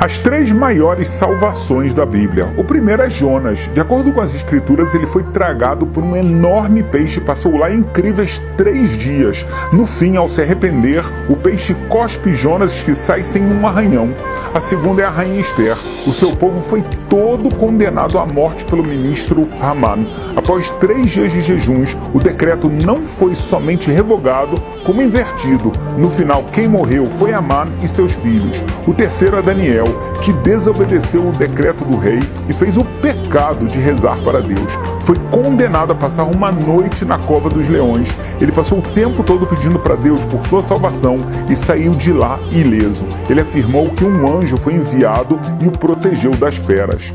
As três maiores salvações da Bíblia. O primeiro é Jonas. De acordo com as escrituras, ele foi tragado por um enorme peixe e passou lá incríveis três dias. No fim, ao se arrepender, o peixe cospe Jonas que sai sem um arranhão. A segunda é a rainha Esther. O seu povo foi todo condenado à morte pelo ministro Haman. Após três dias de jejuns, o decreto não foi somente revogado, como invertido. No final, quem morreu foi Haman e seus filhos. O terceiro é Daniel que desobedeceu o decreto do rei e fez o pecado de rezar para Deus. Foi condenado a passar uma noite na cova dos leões. Ele passou o tempo todo pedindo para Deus por sua salvação e saiu de lá ileso. Ele afirmou que um anjo foi enviado e o protegeu das feras.